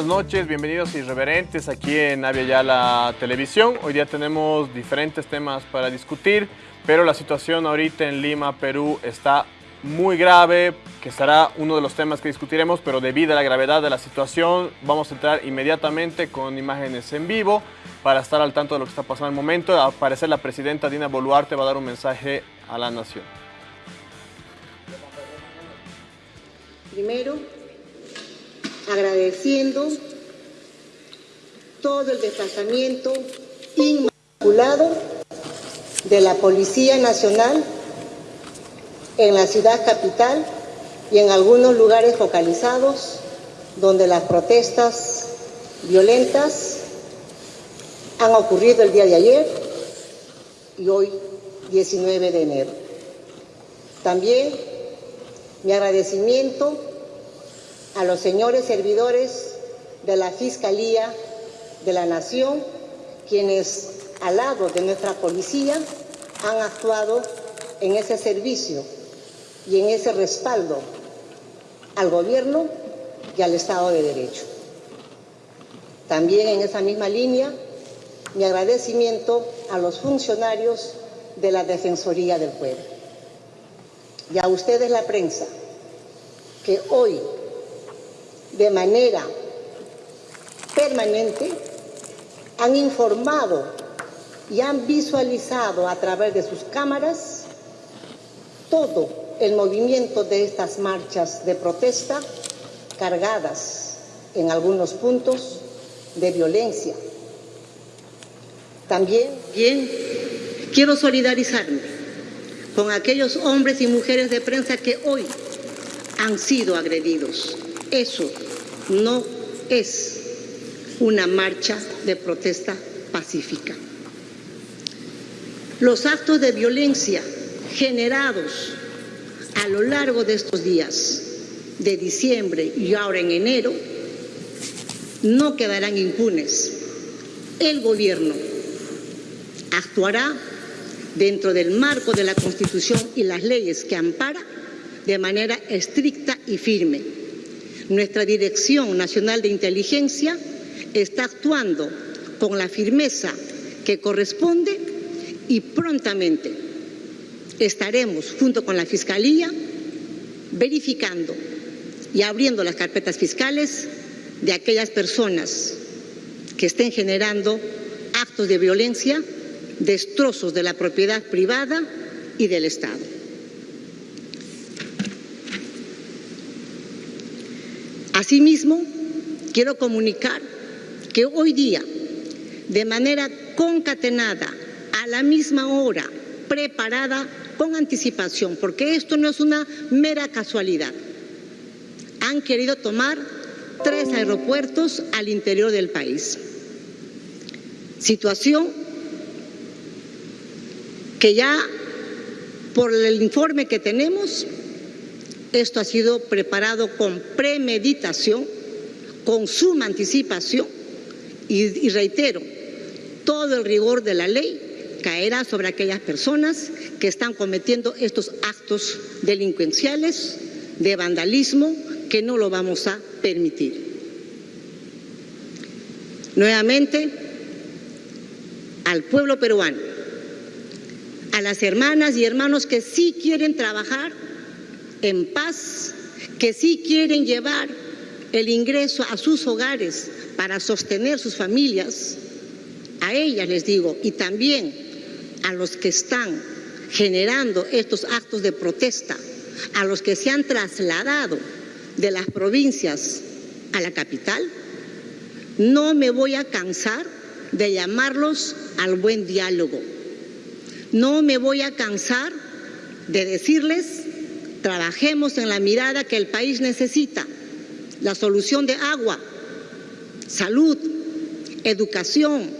buenas noches, bienvenidos irreverentes aquí en Avia Yala Televisión. Hoy día tenemos diferentes temas para discutir, pero la situación ahorita en Lima, Perú, está muy grave, que será uno de los temas que discutiremos, pero debido a la gravedad de la situación, vamos a entrar inmediatamente con imágenes en vivo para estar al tanto de lo que está pasando en el momento. Al la presidenta Dina Boluarte va a dar un mensaje a la nación. Primero, agradeciendo todo el desplazamiento inmaculado de la Policía Nacional en la ciudad capital y en algunos lugares focalizados donde las protestas violentas han ocurrido el día de ayer y hoy 19 de enero. También mi agradecimiento a los señores servidores de la Fiscalía de la Nación, quienes al lado de nuestra policía han actuado en ese servicio y en ese respaldo al gobierno y al Estado de Derecho. También en esa misma línea, mi agradecimiento a los funcionarios de la Defensoría del Pueblo y a ustedes la prensa, que hoy de manera permanente han informado y han visualizado a través de sus cámaras todo el movimiento de estas marchas de protesta cargadas en algunos puntos de violencia. También quiero solidarizarme con aquellos hombres y mujeres de prensa que hoy han sido agredidos. Eso no es una marcha de protesta pacífica. Los actos de violencia generados a lo largo de estos días de diciembre y ahora en enero no quedarán impunes. El gobierno actuará dentro del marco de la Constitución y las leyes que ampara de manera estricta y firme. Nuestra Dirección Nacional de Inteligencia está actuando con la firmeza que corresponde y prontamente estaremos junto con la Fiscalía verificando y abriendo las carpetas fiscales de aquellas personas que estén generando actos de violencia, destrozos de la propiedad privada y del Estado. Asimismo, quiero comunicar que hoy día, de manera concatenada, a la misma hora, preparada con anticipación, porque esto no es una mera casualidad, han querido tomar tres aeropuertos al interior del país. Situación que ya por el informe que tenemos, esto ha sido preparado con premeditación, con suma anticipación y, y reitero, todo el rigor de la ley caerá sobre aquellas personas que están cometiendo estos actos delincuenciales de vandalismo que no lo vamos a permitir. Nuevamente, al pueblo peruano, a las hermanas y hermanos que sí quieren trabajar en paz, que sí quieren llevar el ingreso a sus hogares para sostener sus familias, a ellas les digo, y también a los que están generando estos actos de protesta, a los que se han trasladado de las provincias a la capital, no me voy a cansar de llamarlos al buen diálogo. No me voy a cansar de decirles, trabajemos en la mirada que el país necesita, la solución de agua, salud, educación,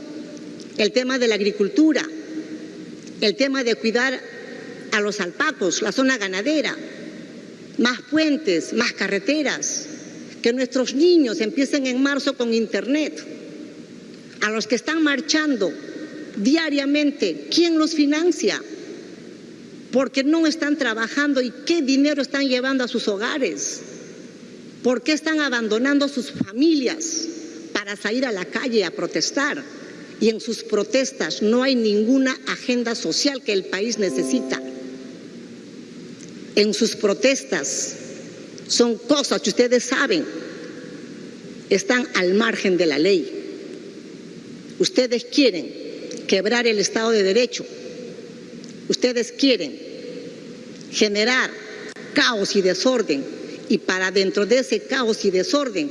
el tema de la agricultura, el tema de cuidar a los alpacos, la zona ganadera, más puentes, más carreteras, que nuestros niños empiecen en marzo con internet, a los que están marchando diariamente, ¿quién los financia? Porque no están trabajando y qué dinero están llevando a sus hogares. ¿Por qué están abandonando sus familias para salir a la calle a protestar? Y en sus protestas no hay ninguna agenda social que el país necesita. En sus protestas son cosas que ustedes saben, están al margen de la ley. Ustedes quieren quebrar el Estado de Derecho. Ustedes quieren generar caos y desorden y para dentro de ese caos y desorden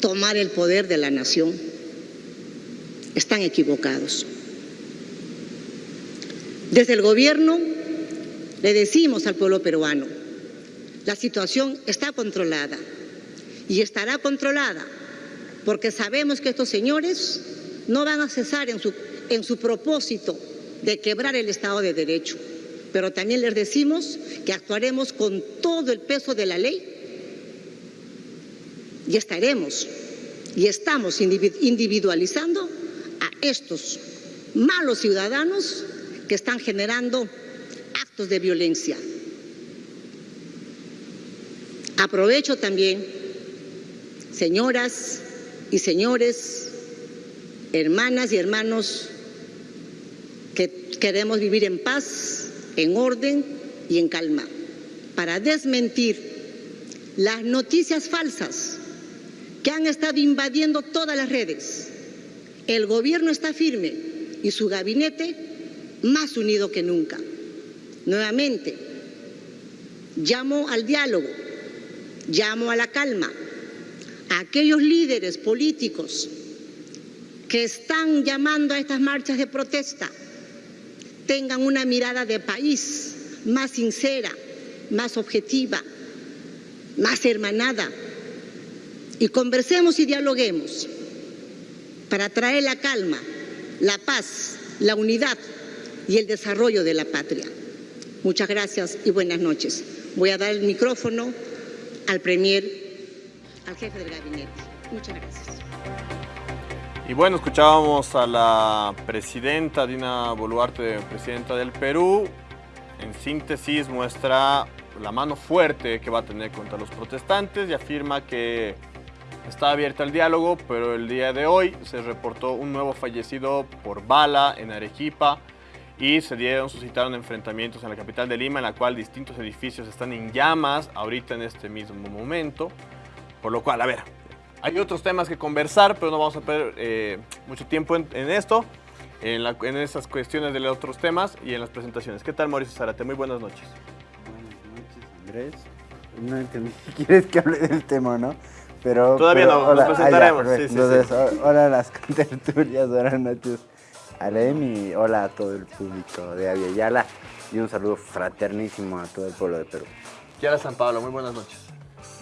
tomar el poder de la nación. Están equivocados. Desde el gobierno le decimos al pueblo peruano, la situación está controlada y estará controlada porque sabemos que estos señores no van a cesar en su, en su propósito de quebrar el Estado de Derecho. Pero también les decimos que actuaremos con todo el peso de la ley y estaremos y estamos individualizando a estos malos ciudadanos que están generando actos de violencia. Aprovecho también, señoras y señores, hermanas y hermanos queremos vivir en paz, en orden y en calma, para desmentir las noticias falsas que han estado invadiendo todas las redes. El gobierno está firme y su gabinete más unido que nunca. Nuevamente, llamo al diálogo, llamo a la calma, a aquellos líderes políticos que están llamando a estas marchas de protesta tengan una mirada de país más sincera, más objetiva, más hermanada y conversemos y dialoguemos para traer la calma, la paz, la unidad y el desarrollo de la patria. Muchas gracias y buenas noches. Voy a dar el micrófono al Premier, al jefe del gabinete. Muchas gracias. Y bueno, escuchábamos a la presidenta Dina Boluarte, presidenta del Perú. En síntesis muestra la mano fuerte que va a tener contra los protestantes y afirma que está abierta el diálogo, pero el día de hoy se reportó un nuevo fallecido por bala en Arequipa y se dieron, suscitaron enfrentamientos en la capital de Lima, en la cual distintos edificios están en llamas ahorita en este mismo momento. Por lo cual, a ver, hay otros temas que conversar, pero no vamos a perder eh, mucho tiempo en, esto, en, en, esas cuestiones de los otros temas y en las presentaciones. ¿Qué tal, Mauricio Zarate? Muy buenas noches. Buenas noches, Andrés. No entendí quieres que hable del tema, ¿no? Pero, Todavía no, nos presentaremos. sí, sí, Entonces, sí. hola a las tertulias, buenas noches. Alem y hola a todo el público de Aviala y un saludo fraternísimo a todo el pueblo de Perú. Yala San Pablo, muy buenas noches.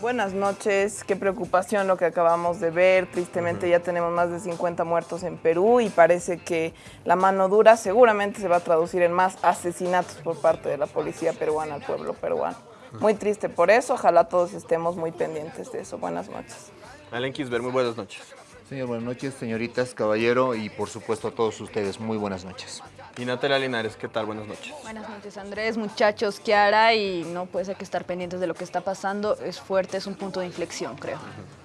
Buenas noches, qué preocupación lo que acabamos de ver. Tristemente ya tenemos más de 50 muertos en Perú y parece que la mano dura seguramente se va a traducir en más asesinatos por parte de la policía peruana al pueblo peruano. Muy triste por eso, ojalá todos estemos muy pendientes de eso. Buenas noches. Alen Kisber, muy buenas noches. Señor, buenas noches, señoritas, caballero y por supuesto a todos ustedes, muy buenas noches. Y Natalia Linares, ¿qué tal? Buenas noches. Buenas noches, Andrés, muchachos, Kiara, y no puede ser que estar pendientes de lo que está pasando. Es fuerte, es un punto de inflexión, creo. Uh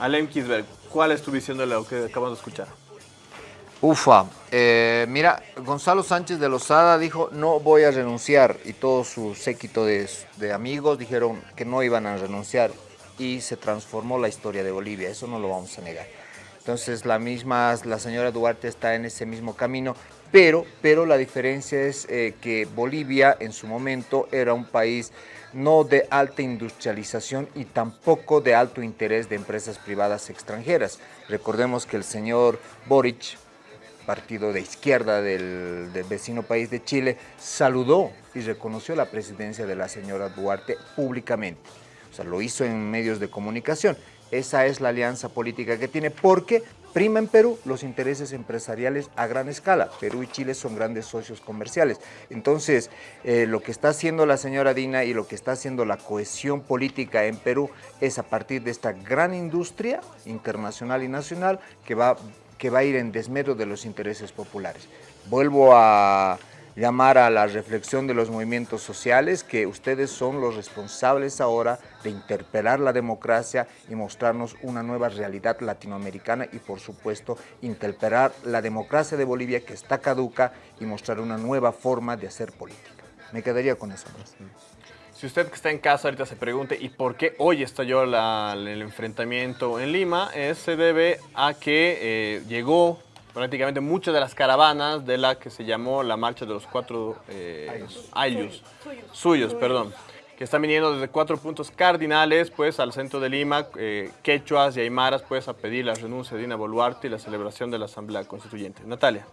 Alem Kisberg, ¿cuál es tu visión de lo que acabamos de escuchar? Ufa, eh, mira, Gonzalo Sánchez de Lozada dijo no voy a renunciar y todo su séquito de, de amigos dijeron que no iban a renunciar y se transformó la historia de Bolivia, eso no lo vamos a negar. Entonces la misma, la señora Duarte está en ese mismo camino, pero, pero la diferencia es eh, que Bolivia en su momento era un país no de alta industrialización y tampoco de alto interés de empresas privadas extranjeras. Recordemos que el señor Boric, partido de izquierda del, del, vecino país de Chile, saludó y reconoció la presidencia de la señora Duarte públicamente. O sea, lo hizo en medios de comunicación. Esa es la alianza política que tiene porque prima en Perú los intereses empresariales a gran escala. Perú y Chile son grandes socios comerciales. Entonces, eh, lo que está haciendo la señora Dina y lo que está haciendo la cohesión política en Perú es a partir de esta gran industria internacional y nacional que va, que va a ir en desmedro de los intereses populares. Vuelvo a, llamar a la reflexión de los movimientos sociales, que ustedes son los responsables ahora de interpelar la democracia y mostrarnos una nueva realidad latinoamericana y por supuesto interpelar la democracia de Bolivia que está caduca y mostrar una nueva forma de hacer política. Me quedaría con eso. Si usted que está en casa ahorita se pregunte ¿y por qué hoy estalló la, el enfrentamiento en Lima? Es, se debe a que eh, llegó prácticamente muchas de las caravanas de la que se llamó la Marcha de los Cuatro eh, Ayllus, suyos, perdón, que están viniendo desde cuatro puntos cardinales pues al centro de Lima, eh, quechuas y aymaras pues a pedir la renuncia de Dina Boluarte y la celebración de la Asamblea Constituyente. Natalia.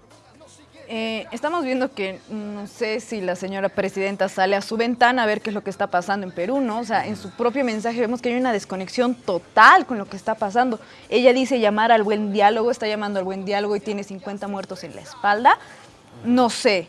Eh, estamos viendo que no sé si la señora presidenta sale a su ventana a ver qué es lo que está pasando en Perú, ¿no? O sea, en su propio mensaje vemos que hay una desconexión total con lo que está pasando. Ella dice llamar al buen diálogo, está llamando al buen diálogo y tiene 50 muertos en la espalda. No sé.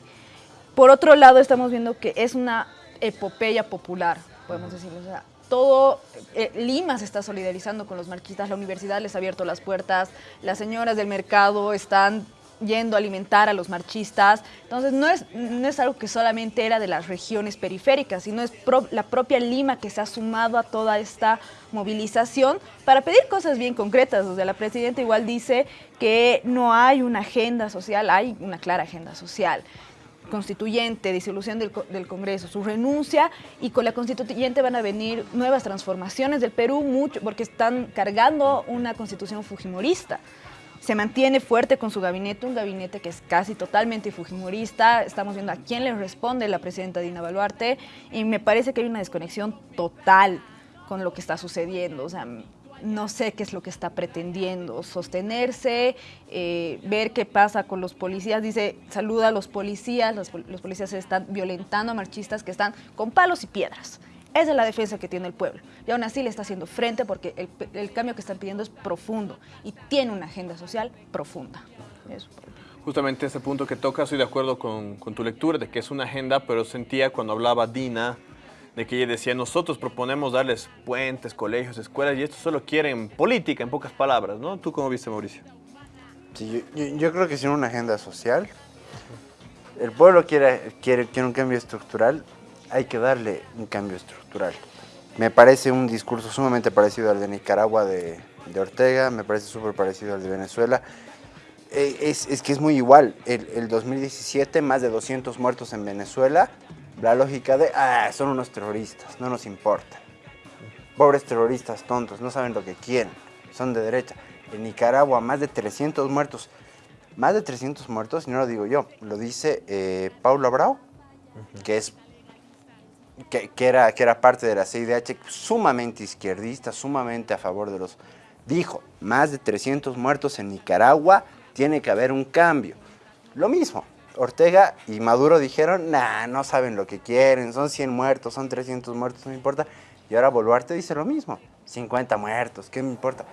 Por otro lado, estamos viendo que es una epopeya popular, podemos decirlo. O sea, todo eh, Lima se está solidarizando con los marquistas, la universidad les ha abierto las puertas, las señoras del mercado están yendo a alimentar a los marchistas. Entonces no es, no es algo que solamente era de las regiones periféricas, sino es la propia Lima que se ha sumado a toda esta movilización para pedir cosas bien concretas. O sea, la presidenta igual dice que no hay una agenda social, hay una clara agenda social constituyente, disolución del, del, Congreso, su renuncia y con la constituyente van a venir nuevas transformaciones del Perú, mucho, porque están cargando una constitución fujimorista se mantiene fuerte con su gabinete, un gabinete que es casi totalmente fujimorista. Estamos viendo a quién le responde la presidenta Dina Baluarte y me parece que hay una desconexión total con lo que está sucediendo. O sea, no sé qué es lo que está pretendiendo, sostenerse, eh, ver qué pasa con los policías. Dice, saluda a los policías, los, los policías están violentando a marchistas que están con palos y piedras. Esa es la defensa que tiene el pueblo. Y aún así le está haciendo frente porque el, cambio que están pidiendo es profundo y tiene una agenda social profunda. Justamente ese punto que toca, estoy de acuerdo con, tu lectura de que es una agenda, pero sentía cuando hablaba Dina, de que ella decía, nosotros proponemos darles puentes, colegios, escuelas, y esto solo quieren política, en pocas palabras, ¿no? ¿Tú cómo viste, Mauricio? Sí, yo, creo que sin una agenda social, el pueblo quiere, quiere, quiere un cambio estructural, hay que darle un cambio estructural. Me parece un discurso sumamente parecido al de Nicaragua de, Ortega, me parece súper parecido al de Venezuela. Eh, es, que es muy igual. El, 2017, más de 200 muertos en Venezuela. La lógica de, ah, son unos terroristas, no nos importa. Pobres terroristas tontos, no saben lo que quieren, son de derecha. En Nicaragua, más de 300 muertos. Más de 300 muertos, y no lo digo yo, lo dice eh, Paulo Abrao, que es que, era, que era parte de la CIDH, sumamente izquierdista, sumamente a favor de los... Dijo, más de 300 muertos en Nicaragua, tiene que haber un cambio. Lo mismo, Ortega y Maduro dijeron, nah, no saben lo que quieren, son 100 muertos, son 300 muertos, no me importa. Y ahora Boluarte dice lo mismo, 50 muertos, ¿qué me importa?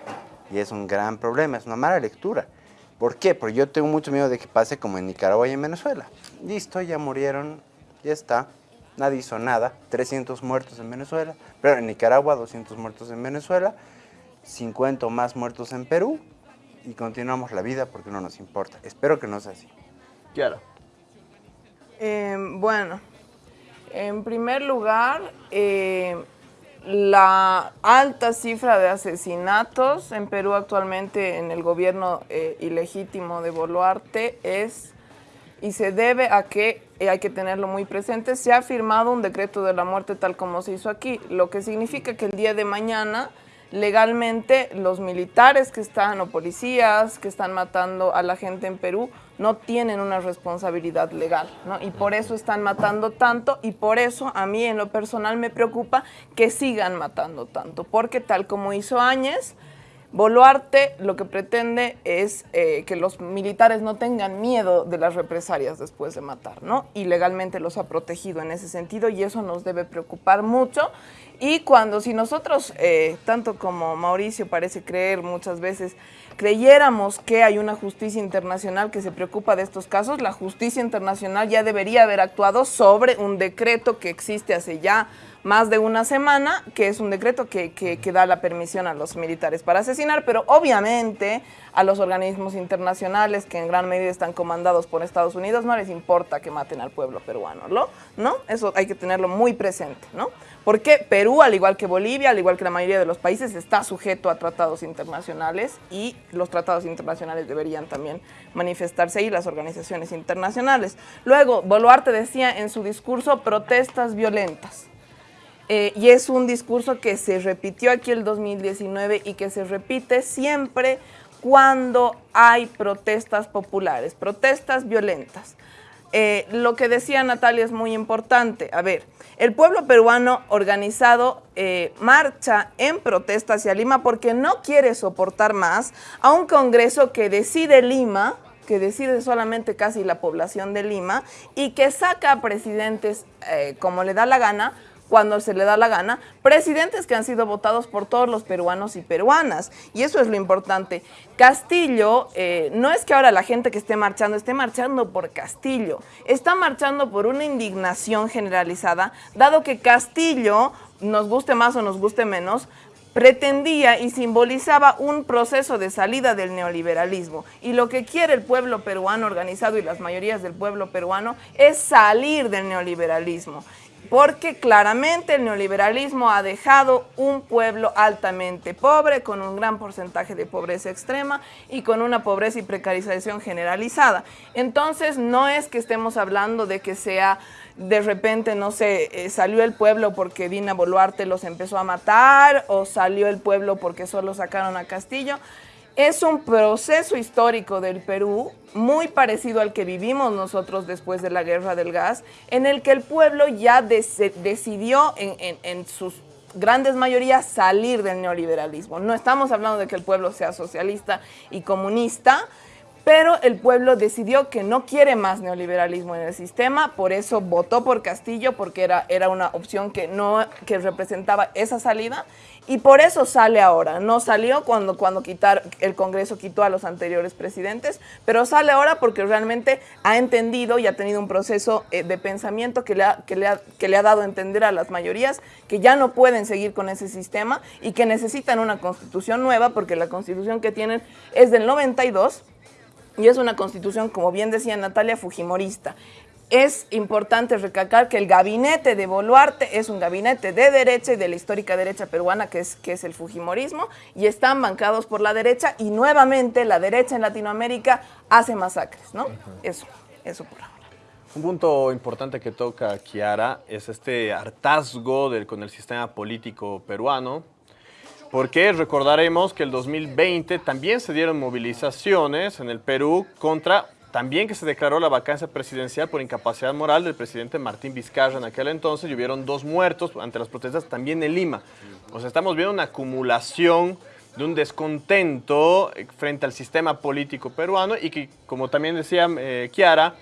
Y es un gran problema, es una mala lectura. ¿Por qué? Porque yo tengo mucho miedo de que pase como en Nicaragua y en Venezuela. Listo, ya murieron, ya está nadie hizo nada, 300 muertos en Venezuela, pero en Nicaragua 200 muertos en Venezuela, 50 más muertos en Perú y continuamos la vida porque no nos importa. Espero que no sea así. Claro. Em, bueno, en primer lugar, eh, la alta cifra de asesinatos en Perú actualmente en el gobierno eh, ilegítimo de Boluarte es y se debe a que, eh, hay que tenerlo muy presente, se ha firmado un decreto de la muerte tal como se hizo aquí, lo que significa que el día de mañana legalmente los militares que están o policías que están matando a la gente en Perú no tienen una responsabilidad legal, ¿no? Y por eso están matando tanto y por eso a mí en lo personal me preocupa que sigan matando tanto, porque tal como hizo Áñez, Boluarte lo que pretende es eh, que los militares no tengan miedo de las represalias después de matar, ¿no? Y legalmente los ha protegido en ese sentido y eso nos debe preocupar mucho. Y cuando si nosotros, eh, tanto como Mauricio parece creer muchas veces, creyéramos que hay una justicia internacional que se preocupa de estos casos, la justicia internacional ya debería haber actuado sobre un decreto que existe hace ya más de una semana, que es un decreto que, que, da la permisión a los militares para asesinar, pero obviamente a los organismos internacionales que en gran medida están comandados por Estados Unidos no les importa que maten al pueblo peruano, ¿no? ¿no? Eso hay que tenerlo muy presente, ¿no? Porque Perú, al igual que Bolivia, al igual que la mayoría de los países, está sujeto a tratados internacionales y los tratados internacionales deberían también manifestarse ahí, las organizaciones internacionales. Luego, Boluarte decía en su discurso protestas violentas. Eh, y es un discurso que se repitió aquí el 2019 y que se repite siempre cuando hay protestas populares, protestas violentas. Eh, lo que decía Natalia es muy importante. A ver, el pueblo peruano organizado eh, marcha en protesta hacia Lima porque no quiere soportar más a un Congreso que decide Lima, que decide solamente casi la población de Lima y que saca a presidentes como le da la gana cuando se le da la gana, presidentes que han sido votados por todos los peruanos y peruanas. Y eso es lo importante. Castillo, eh, no es que ahora la gente que esté marchando esté marchando por Castillo, está marchando por una indignación generalizada, dado que Castillo, nos guste más o nos guste menos, pretendía y simbolizaba un proceso de salida del neoliberalismo. Y lo que quiere el pueblo peruano organizado y las mayorías del pueblo peruano es salir del neoliberalismo porque claramente el neoliberalismo ha dejado un pueblo altamente pobre, con un gran porcentaje de pobreza extrema y con una pobreza y precarización generalizada. Entonces, no es que estemos hablando de que sea de repente, no sé, eh, salió el pueblo porque Dina Boluarte los empezó a matar o salió el pueblo porque solo sacaron a Castillo. Es un proceso histórico del Perú muy parecido al que vivimos nosotros después de la guerra del gas, en el que el pueblo ya decidió en, en sus grandes mayorías salir del neoliberalismo. No estamos hablando de que el pueblo sea socialista y comunista, pero el pueblo decidió que no quiere más neoliberalismo en el sistema, por eso votó por Castillo, porque era, era una opción que, no, que representaba esa salida, y por eso sale ahora. No salió cuando, cuando quitar, el Congreso quitó a los anteriores presidentes, pero sale ahora porque realmente ha entendido y ha tenido un proceso eh, de pensamiento que le, ha, que, le ha, que le ha dado a entender a las mayorías que ya no pueden seguir con ese sistema y que necesitan una constitución nueva porque la constitución que tienen es del 92 y es una constitución, como bien decía Natalia, fujimorista es importante recalcar que el gabinete de Boluarte es un gabinete de derecha y de la histórica derecha peruana, que es, que es el Fujimorismo, y están bancados por la derecha, y nuevamente la derecha en Latinoamérica hace masacres, ¿no? Eso, eso por ahora. Un punto importante que toca Kiara es este hartazgo del, con el sistema político peruano, porque recordaremos que el 2020 también se dieron movilizaciones en el Perú contra también que se declaró la vacancia presidencial por incapacidad moral del presidente Martín Vizcarra en aquel entonces y hubieron dos muertos ante las protestas también en Lima. O sea, estamos viendo una acumulación de un descontento eh, frente al sistema político peruano y que, como también decía eh, Kiara,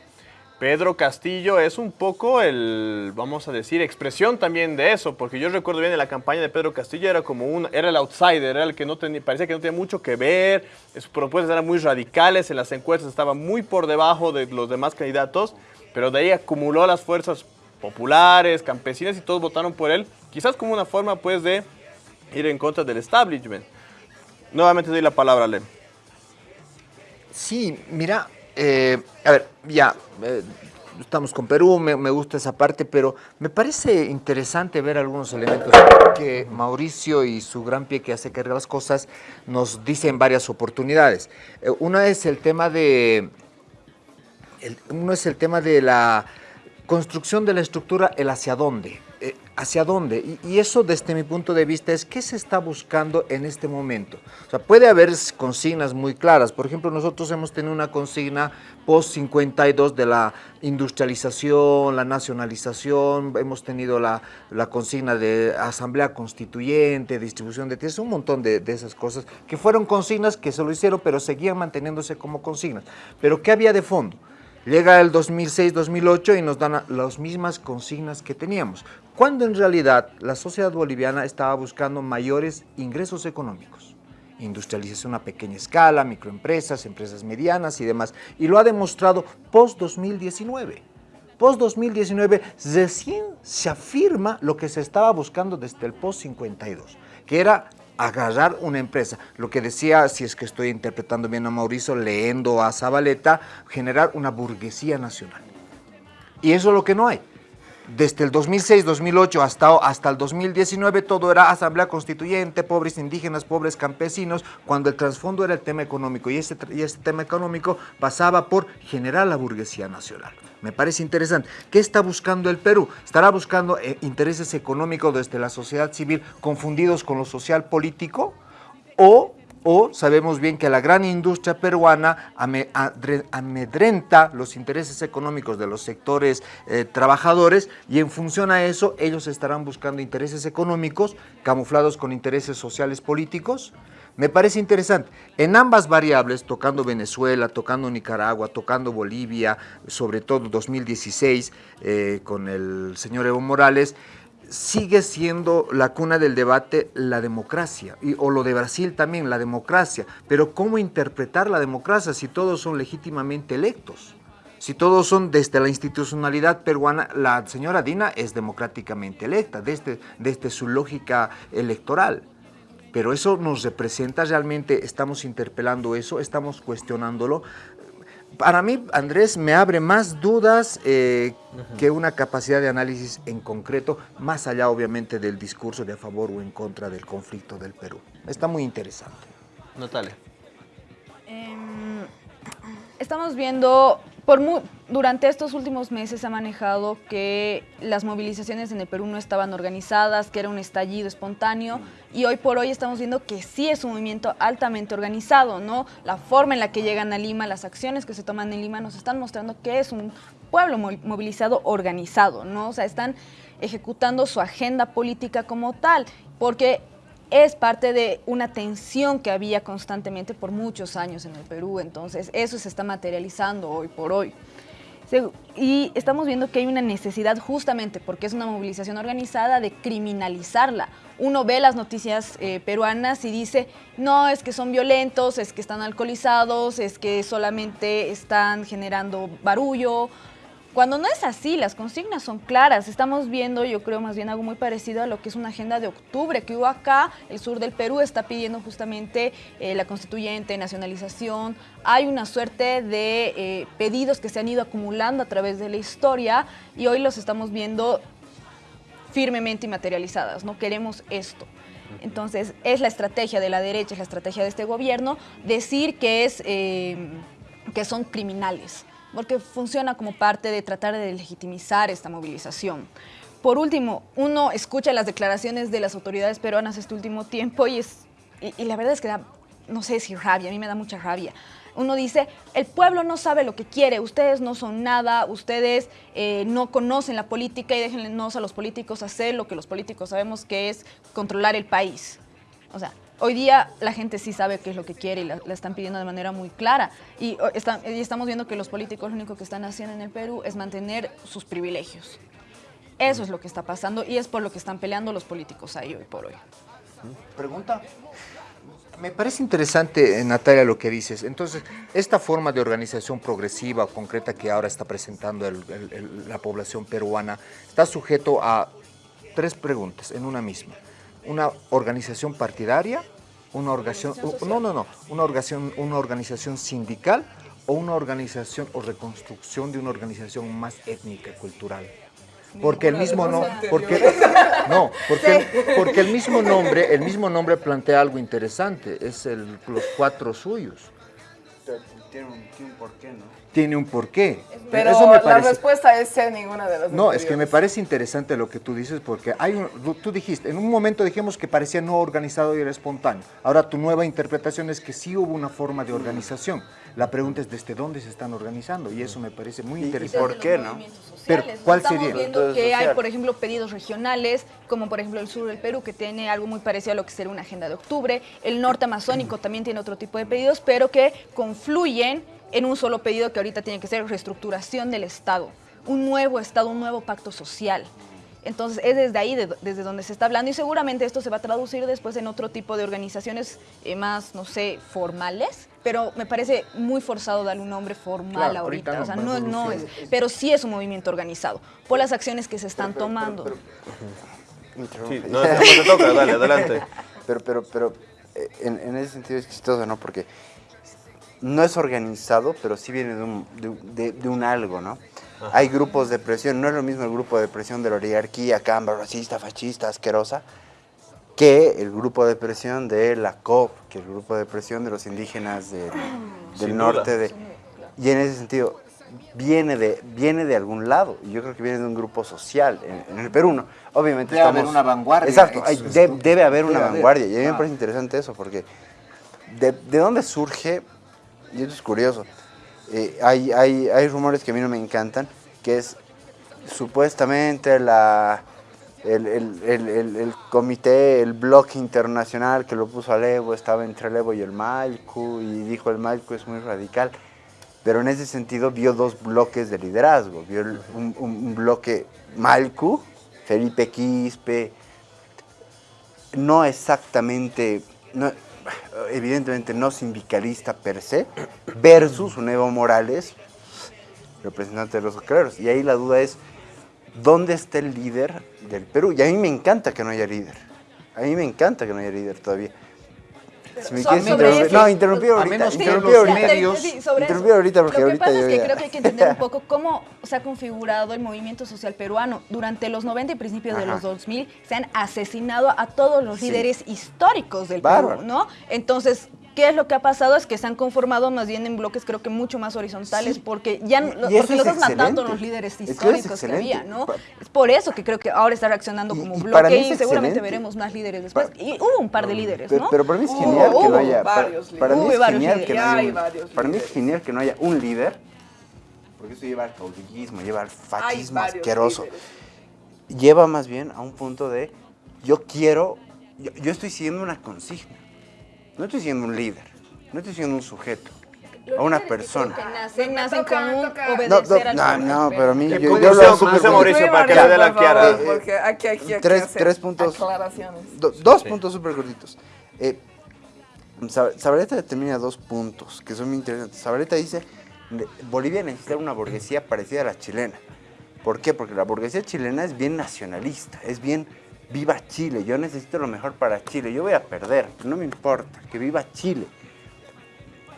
Pedro Castillo es un poco el, vamos a decir, expresión también de eso, porque yo recuerdo bien en la campaña de Pedro Castillo era como un, era el outsider, era el que no tenía, parecía que no tenía mucho que ver, sus propuestas eran muy radicales, en las encuestas estaba muy por debajo de los demás candidatos, pero de ahí acumuló las fuerzas populares, campesinas y todos votaron por él, quizás como una forma pues de ir en contra del establishment. Nuevamente doy la palabra a. Sí, mira, eh, a ver, ya, eh, estamos con Perú, me, gusta esa parte, pero me parece interesante ver algunos elementos que Mauricio y su gran pie que hace cargar las cosas nos dicen varias oportunidades. Eh, una es el tema de, uno es el tema de la construcción de la estructura, el hacia dónde. ¿Hacia dónde? Y, eso desde mi punto de vista es qué se está buscando en este momento. O sea, puede haber consignas muy claras. Por ejemplo, nosotros hemos tenido una consigna post-52 de la industrialización, la nacionalización, hemos tenido la, consigna de asamblea constituyente, distribución de tierras, un montón de, de esas cosas que fueron consignas que se lo hicieron, pero seguían manteniéndose como consignas. Pero ¿qué había de fondo? Llega el 2006-2008 y nos dan las mismas consignas que teníamos, cuando en realidad la sociedad boliviana estaba buscando mayores ingresos económicos, industrialización a pequeña escala, microempresas, empresas medianas y demás, y lo ha demostrado post-2019. Post-2019 recién se afirma lo que se estaba buscando desde el post-52, que era agarrar una empresa. Lo que decía, si es que estoy interpretando bien a Mauricio, leyendo a Zabaleta, generar una burguesía nacional. Y eso es lo que no hay desde el 2006-2008 hasta, hasta el 2019 todo era asamblea constituyente, pobres indígenas, pobres campesinos, cuando el trasfondo era el tema económico y ese, y ese tema económico pasaba por generar la burguesía nacional. Me parece interesante. ¿Qué está buscando el Perú? ¿Estará buscando eh, intereses económicos desde la sociedad civil confundidos con lo social político? ¿O o sabemos bien que la gran industria peruana amedrenta los intereses económicos de los sectores eh, trabajadores y en función a eso ellos estarán buscando intereses económicos camuflados con intereses sociales políticos. Me parece interesante. En ambas variables, tocando Venezuela, tocando Nicaragua, tocando Bolivia, sobre todo 2016 eh, con el señor Evo Morales, sigue siendo la cuna del debate la democracia, y, o lo de Brasil también, la democracia. Pero ¿cómo interpretar la democracia si todos son legítimamente electos? Si todos son desde la institucionalidad peruana, la señora Dina es democráticamente electa, desde, desde su lógica electoral. Pero eso nos representa realmente, estamos interpelando eso, estamos cuestionándolo para mí, Andrés, me abre más dudas eh, que una capacidad de análisis en concreto, más allá obviamente del discurso de a favor o en contra del conflicto del Perú. Está muy interesante. Natalia. Em, estamos viendo por durante estos últimos meses se ha manejado que las movilizaciones en el Perú no estaban organizadas, que era un estallido espontáneo y hoy por hoy estamos viendo que sí es un movimiento altamente organizado, ¿no? La forma en la que llegan a Lima, las acciones que se toman en Lima nos están mostrando que es un pueblo movilizado organizado, ¿no? O sea, están ejecutando su agenda política como tal, porque es parte de una tensión que había constantemente por muchos años en el Perú, entonces eso se está materializando hoy por hoy. Y estamos viendo que hay una necesidad justamente porque es una movilización organizada de criminalizarla. Uno ve las noticias eh, peruanas y dice, no, es que son violentos, es que están alcoholizados, es que solamente están generando barullo, cuando no es así, las consignas son claras. Estamos viendo, yo creo, más bien algo muy parecido a lo que es una agenda de octubre que hubo acá. El sur del Perú está pidiendo justamente eh, la constituyente, nacionalización. Hay una suerte de eh, pedidos que se han ido acumulando a través de la historia y hoy los estamos viendo firmemente y materializadas. No queremos esto. Entonces, es la estrategia de la derecha, es la estrategia de este gobierno, decir que, es, eh, que son criminales porque funciona como parte de tratar de legitimizar esta movilización. Por último, uno escucha las declaraciones de las autoridades peruanas este último tiempo y, es, y, la verdad es que da, no sé si rabia, a mí me da mucha rabia. Uno dice, el pueblo no sabe lo que quiere, ustedes no son nada, ustedes eh, no conocen la política y déjennos a los políticos hacer lo que los políticos sabemos que es controlar el país. O sea, Hoy día la gente sí sabe qué es lo que quiere y la, están pidiendo de manera muy clara. Y, estamos viendo que los políticos lo único que están haciendo en el Perú es mantener sus privilegios. Eso es lo que está pasando y es por lo que están peleando los políticos ahí hoy por hoy. Pregunta. Me parece interesante, Natalia, lo que dices. Entonces, esta forma de organización progresiva, concreta que ahora está presentando la población peruana, está sujeto a tres preguntas en una misma una organización partidaria, una organización, no, no, no, una organización, una organización sindical o una organización o reconstrucción de una organización más étnica y cultural. Porque el mismo no, porque no, porque, porque el mismo nombre, el mismo nombre plantea algo interesante, es el, los cuatro suyos. Tiene un, tiene un porqué, ¿no? Tiene un porqué. Pero Eso me la respuesta es ser ninguna de las No, es que me parece interesante lo que tú dices porque hay un, tú dijiste, en un momento dijimos que parecía no organizado y era espontáneo. Ahora tu nueva interpretación es que sí hubo una forma de organización. La pregunta es desde dónde se están organizando y eso me parece muy interesante. ¿Y por qué, no? Pero, ¿cuál Estamos sería? viendo que hay, por ejemplo, pedidos regionales, como por ejemplo el sur del Perú, que tiene algo muy parecido a lo que sería una agenda de octubre. El norte amazónico también tiene otro tipo de pedidos, pero que confluyen en un solo pedido que ahorita tiene que ser reestructuración del Estado, un nuevo Estado, un nuevo pacto social. Entonces es desde ahí de- desde donde se está hablando y seguramente esto se va a traducir después en otro tipo de organizaciones eh, más, no sé, formales, pero me parece muy forzado darle un nombre formal Claro, ahorita ahorita. no, o sea, no, no es, pero sí es un movimiento organizado por las acciones que se están Pero- pero- tomando. pero- Sí, no, no te toca, dale, adelante. Pero, pero, pero eh, en, en ese sentido es chistoso, ¿no? Porque no es organizado, pero sí viene de un, de, de- de un algo, ¿no? Hay grupos de presión, no es lo mismo el grupo de presión de la oligarquía, camba, racista, fascista, asquerosa, que el grupo de presión de la COP, que el grupo de presión de los indígenas del, norte. De, y en ese sentido, viene de, viene de algún lado. Y yo creo que viene de un grupo social. En, en el Perú, ¿no? Obviamente Debe estamos... haber una vanguardia, Exacto, debe haber una haber, vanguardia. Y a mí me claro. parece interesante eso, porque de, de dónde surge, y esto es curioso, eh, hay, hay, hay rumores que a mí no me encantan, que es supuestamente la, el, el- el- comité, el bloque internacional que lo puso a Evo, estaba entre el Evo y el Malcu, y dijo el Malcu es muy radical. Pero en ese sentido vio dos bloques de liderazgo. Vio un- un bloque Malcu, Felipe Quispe, no exactamente, no- evidentemente no sindicalista per se, versus un Evo Morales, representante de los ocreros. Y ahí la duda es, ¿dónde está el líder del Perú? Y a mí me encanta que no haya líder. A mí me encanta que no haya líder todavía. Si me So- quieres sobre interrumpir- eso- no, interrumpí a ahorita. ahorita. porque Lo que ahorita pasa es que creo que hay que entender un poco cómo se ha configurado el movimiento social peruano. Durante los 90 y principios de los 2000 se han asesinado a todos los Sí. líderes históricos del Bárbaro. Perú, ¿no? Entonces, ¿qué es lo que ha pasado? Es que se han conformado más bien en bloques creo que mucho más horizontales Sí. porque ya porque los has matado a excelente. los líderes Es que eso es históricos que excelente. había, ¿no? Pa- Es por eso que creo que ahora está reaccionando Y- como un bloque y seguramente excelente. veremos más líderes después. Pa- y hubo un par de líderes, ¿no? pero para mí es genial que no haya. Para, varios para mí es genial que no haya. Un- para mí es genial que no haya un líder, porque eso lleva al caudillismo, lleva al fascismo asqueroso. líderes. Lleva más bien a un punto de yo quiero, yo, yo estoy siguiendo una consigna. No estoy siendo un líder, no estoy siendo un sujeto, a una persona. Que nacen, nacen toca, con un. No, obedecer no, al no, pero a mí yo, yo lo puede súper bonito. Mauricio, para que le dé la Kiara. Porque aquí, aquí, aquí Tres- hacer tres puntos. Aclaraciones. Do- dos Sí. puntos súper cortitos. Eh, Sab- Zabaleta determina dos puntos que son muy interesantes. Zabaleta dice, "Ne- Bolivia necesita una burguesía parecida a la chilena. ¿Por qué? Porque la burguesía chilena es bien nacionalista, es bien viva Chile, yo necesito lo mejor para Chile, yo voy a perder, no me importa, que viva Chile.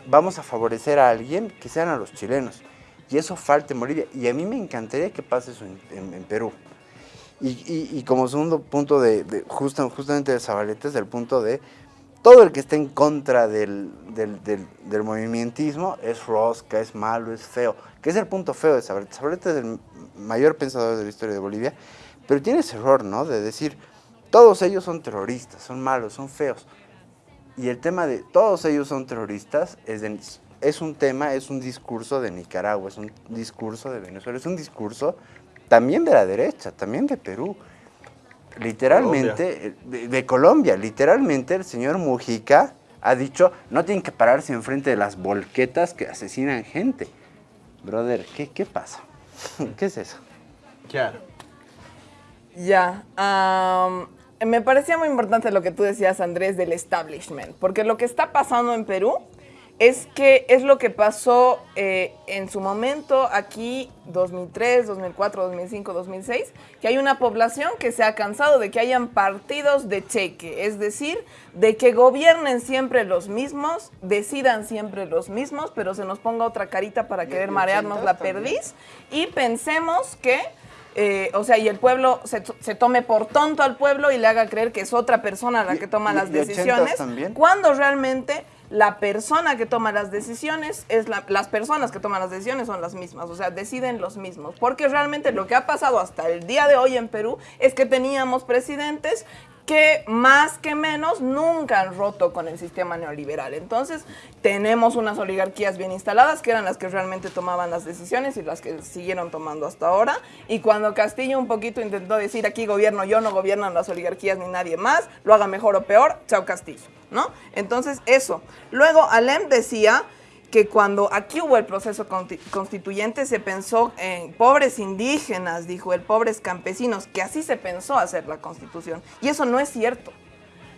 Vamos a favorecer a alguien que sean a los chilenos. Y eso falta en Bolivia. Y a mí me encantaría que pase eso en, en- Perú. Y, como segundo punto de, de justa- justamente de Zabaleta es el punto de todo el que esté en contra del, del, del- del movimientismo es rosca, es malo, es feo. Que es el punto feo de Zabaleta. Zabaleta es el mayor pensador de la historia de Bolivia, pero tiene ese error, ¿no? De decir, todos ellos son terroristas, son malos, son feos. Y el tema de todos ellos son terroristas es, de- es un tema, es un discurso de Nicaragua, es un discurso de Venezuela, es un discurso también de la derecha, también de Perú. Literalmente, eh, de, de Colombia, literalmente el señor Mujica ha dicho, no tienen que pararse enfrente de las volquetas que asesinan gente. Brother, ¿qué, qué pasa? ¿Qué es eso? Kiara. Ya. me parecía muy importante lo que tú decías, Andrés, del establishment, porque lo que está pasando en Perú es que es lo que pasó eh, en su momento aquí 2003, 2004, 2005, 2006, que hay una población que se ha cansado de que hayan partidos de cheque, es decir, de que gobiernen siempre los mismos, decidan siempre los mismos, pero se nos ponga otra carita para querer marearnos la perdiz y pensemos que eh, o sea, y el pueblo se, se tome por tonto al pueblo y le haga creer que es otra persona la que toma y- las y decisiones, también. cuando realmente la persona que toma las decisiones es la- las personas que toman las decisiones son las mismas, o sea, deciden los mismos, porque realmente lo que ha pasado hasta el día de hoy en Perú es que teníamos presidentes que más que menos nunca han roto con el sistema neoliberal. Entonces, tenemos unas oligarquías bien instaladas que eran las que realmente tomaban las decisiones y las que siguieron tomando hasta ahora. Y cuando Castillo un poquito intentó decir aquí gobierno yo, no gobiernan las oligarquías ni nadie más, lo haga mejor o peor, chao Castillo, ¿no? Entonces, eso. Luego, Alem decía que cuando aquí hubo el proceso constituyente se pensó en pobres indígenas, dijo el pobres campesinos, que así se pensó hacer la constitución. Y eso no es cierto.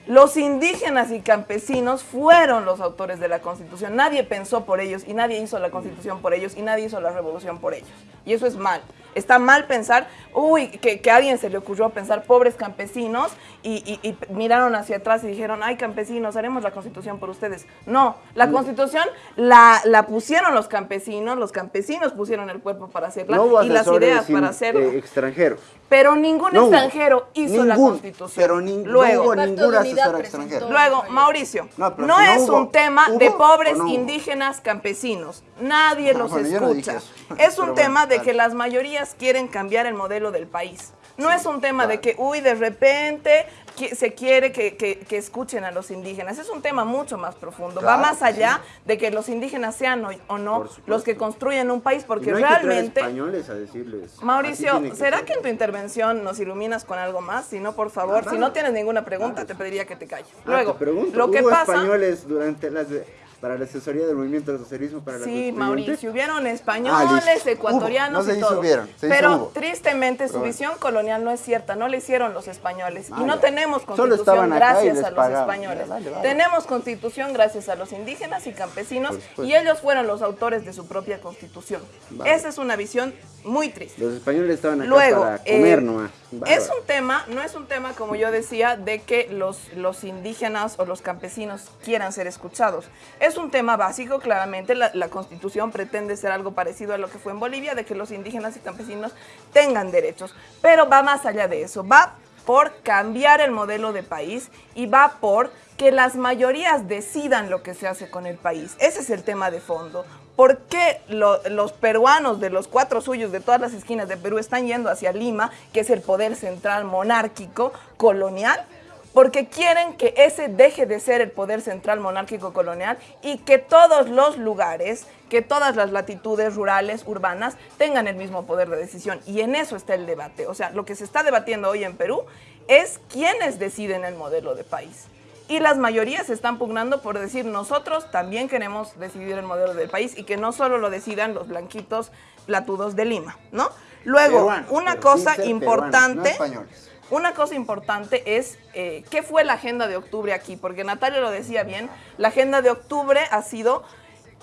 Los indígenas y campesinos fueron los autores de la constitución. Nadie pensó por ellos y nadie hizo la constitución por ellos y nadie hizo la revolución por ellos. Y eso es mal. Está mal pensar, uy, que, que a alguien se le ocurrió pensar pobres campesinos y, y- y miraron hacia atrás y dijeron, ay campesinos, haremos la constitución por ustedes. No, la constitución la, la pusieron los campesinos, los campesinos pusieron el cuerpo para hacerla No y las ideas para hacerla. eh, extranjeros. Pero ningún No extranjero hizo la constitución. Pero Luego, hubo ningún asesor extranjero. Luego, Mauricio, No, no, es hubo, un tema ¿hubo de pobres indígenas campesinos. Nadie No, los bueno, escucha. Es un Pero tema bueno, de que las mayorías quieren cambiar el modelo del país. No es un tema de que, uy, de repente se quiere que, que- que escuchen a los indígenas. Es un tema mucho más profundo. Va más allá de que los indígenas sean o, o no los que construyen un país, Y porque no hay que realmente... españoles a decirles. Mauricio, ¿será ser. que en tu intervención nos iluminas con algo más? Si no, por favor, Ah, si no tienes ninguna pregunta, te pediría que te calles. Ah, Luego, te pregunto, lo que ¿hubo pasa... españoles durante las de- para la asesoría del movimiento del socialismo para la Sí, constituyente? Mauricio, hubieron Ah, españoles, listo. ecuatorianos Hubo, no y todo. hubieron, Pero hubo. tristemente su Pero bueno. visión colonial no es cierta, no le hicieron los españoles. Ah, y no ya. tenemos constitución gracias a los españoles. Ya, vale, vale. Tenemos constitución gracias a los indígenas y campesinos Por supuesto. y ellos fueron los autores de su propia constitución. Vale. Esa es una visión muy triste. Los españoles estaban acá Luego, para comer eh, nomás. es un tema, no es un tema, como yo decía, de que los, los indígenas o los campesinos quieran ser escuchados. Es un tema básico, claramente, la, constitución pretende ser algo parecido a lo que fue en Bolivia, de que los indígenas y campesinos tengan derechos, pero va más allá de eso, va por cambiar el modelo de país y va por que las mayorías decidan lo que se hace con el país. Ese es el tema de fondo. ¿Por qué lo- los peruanos de los cuatro suyos de todas las esquinas de Perú están yendo hacia Lima, que es el poder central monárquico colonial? Porque quieren que ese deje de ser el poder central monárquico colonial y que todos los lugares, que todas las latitudes rurales, urbanas, tengan el mismo poder de decisión. Y en eso está el debate. O sea, lo que se está debatiendo hoy en Perú es quiénes deciden el modelo de país. Y las mayorías están pugnando por decir nosotros también queremos decidir el modelo del país y que no solo lo decidan los blanquitos platudos de Lima, ¿no? Luego, Peruanos, una cosa importante, peruanos, no españoles. Una cosa importante es eh, qué fue la agenda de octubre aquí, porque Natalia lo decía bien, la agenda de octubre ha sido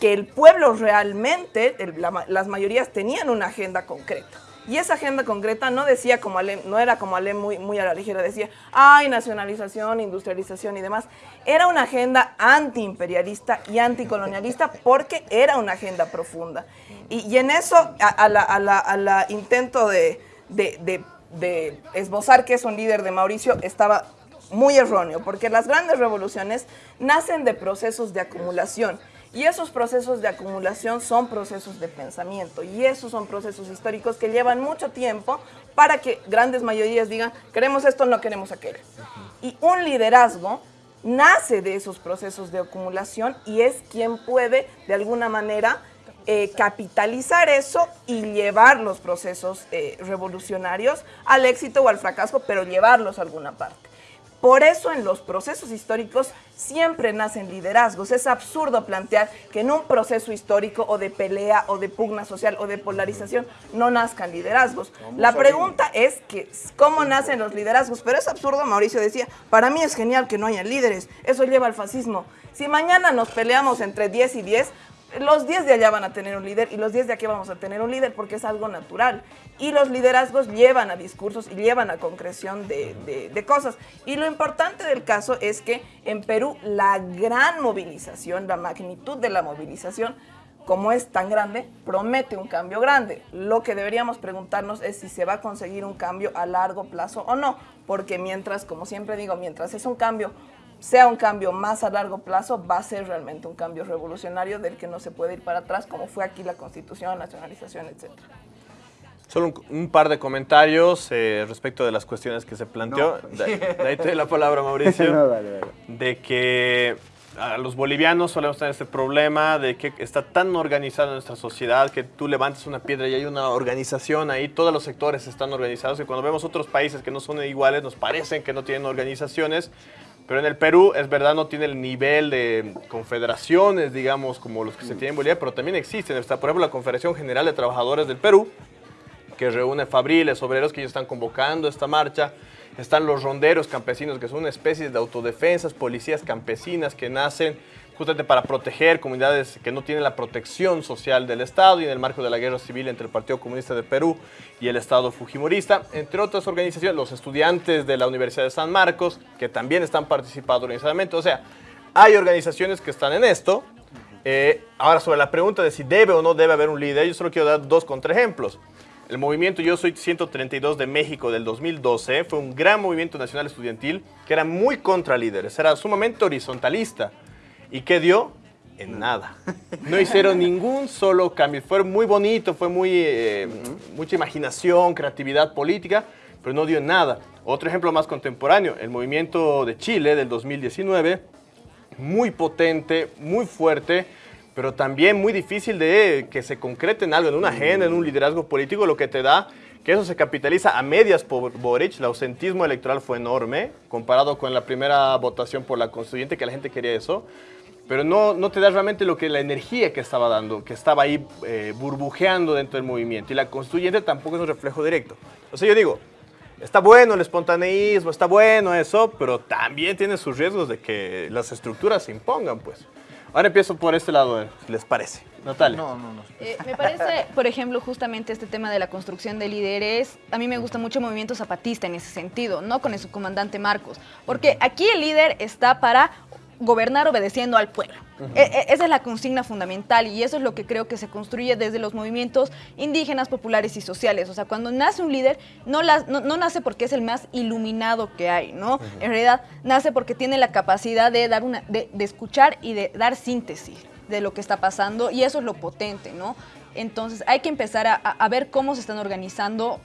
que el pueblo realmente, las mayorías tenían una agenda concreta. Y esa agenda concreta no decía como Alem, no era como Alem muy, muy a la ligera, decía, ay, nacionalización, industrialización y demás. Era una agenda antiimperialista y anticolonialista porque era una agenda profunda. Y, en eso, a, a la, a la- a la intento de- de esbozar que es un líder de Mauricio, estaba muy erróneo, porque las grandes revoluciones nacen de procesos de acumulación. Y esos procesos de acumulación son procesos de pensamiento y esos son procesos históricos que llevan mucho tiempo para que grandes mayorías digan, queremos esto, no queremos aquello. Y un liderazgo nace de esos procesos de acumulación y es quien puede, de alguna manera, eh, capitalizar eso y llevar los procesos eh, revolucionarios al éxito o al fracaso, pero llevarlos a alguna parte. Por eso en los procesos históricos siempre nacen liderazgos. Es absurdo plantear que en un proceso histórico o de pelea o de pugna social o de polarización no nazcan liderazgos. La pregunta es que cómo nacen los liderazgos, pero es absurdo, Mauricio decía, para mí es genial que no haya líderes, eso lleva al fascismo. Si mañana nos peleamos entre 10 y 10, los 10 de allá van a tener un líder y los 10 de aquí vamos a tener un líder porque es algo natural. Y los liderazgos llevan a discursos y llevan a concreción de, de- de cosas. Y lo importante del caso es que en Perú la gran movilización, la magnitud de la movilización, como es tan grande, promete un cambio grande. Lo que deberíamos preguntarnos es si se va a conseguir un cambio a largo plazo o no, porque mientras, como siempre digo, mientras es un cambio, sea un cambio más a largo plazo, va a ser realmente un cambio revolucionario del que no se puede ir para atrás, como fue aquí la constitución, nacionalización, etcétera. Solo un, un par de comentarios eh, respecto de las cuestiones que se planteó. De, de ahí te doy la palabra, Mauricio. No, dale, dale. de que a los bolivianos solemos tener este problema de que está tan organizada nuestra sociedad que tú levantas una piedra y hay una organización ahí, todos los sectores están organizados y cuando vemos otros países que no son iguales nos parecen que no tienen organizaciones Pero en el Perú, es verdad, no tiene el nivel de confederaciones, digamos, como los que se tienen en Bolivia, pero también existen. Está, por ejemplo, la Confederación General de Trabajadores del Perú, que reúne fabriles, obreros que ellos están convocando esta marcha. Están los ronderos campesinos, que son una especie de autodefensas, policías campesinas que nacen justamente para proteger comunidades que no tienen la protección social del Estado y en el marco de la guerra civil entre el Partido Comunista de Perú y el Estado Fujimorista, entre otras organizaciones, los estudiantes de la Universidad de San Marcos, que también están participando organizadamente. O sea, hay organizaciones que están en esto. Eh, ahora, sobre la pregunta de si debe o no debe haber un líder, yo solo quiero dar dos contraejemplos. El movimiento Yo Soy 132 de México del 2012 fue un gran movimiento nacional estudiantil que era muy contra líderes, era sumamente horizontalista. ¿Y qué dio? En nada. No hicieron ningún solo cambio. Fue muy bonito, fue muy, eh, mucha imaginación, creatividad política, pero no dio nada. Otro ejemplo más contemporáneo, el movimiento de Chile del 2019, muy potente, muy fuerte, pero también muy difícil de que se concrete en algo, en una agenda, en un liderazgo político, lo que te da que eso se capitaliza a medias por Boric. El ausentismo electoral fue enorme comparado con la primera votación por la constituyente, que la gente quería eso. Pero no, no te da realmente lo que la energía que estaba dando, que estaba ahí eh, burbujeando dentro del movimiento. Y la constituyente tampoco es un reflejo directo. O sea, yo digo, está bueno el espontaneísmo, está bueno eso, pero también tiene sus riesgos de que las estructuras se impongan, pues. Ahora empiezo por este lado, si les parece. Natalia. No, no, no. Eh, me parece, por ejemplo, justamente este tema de la construcción de líderes, a mí me gusta mucho el movimiento zapatista en ese sentido, ¿no? Con el subcomandante Marcos, porque aquí el líder está para gobernar obedeciendo al pueblo. E- e- esa es la consigna fundamental y eso es lo que creo que se construye desde los movimientos indígenas, populares y sociales. O sea, cuando nace un líder, no, la- no- no nace porque es el más iluminado que hay, ¿no? En realidad, nace porque tiene la capacidad de, dar una, de, de escuchar y de dar síntesis de lo que está pasando y eso es lo potente, ¿no? Entonces, hay que empezar a, a- a ver cómo se están organizando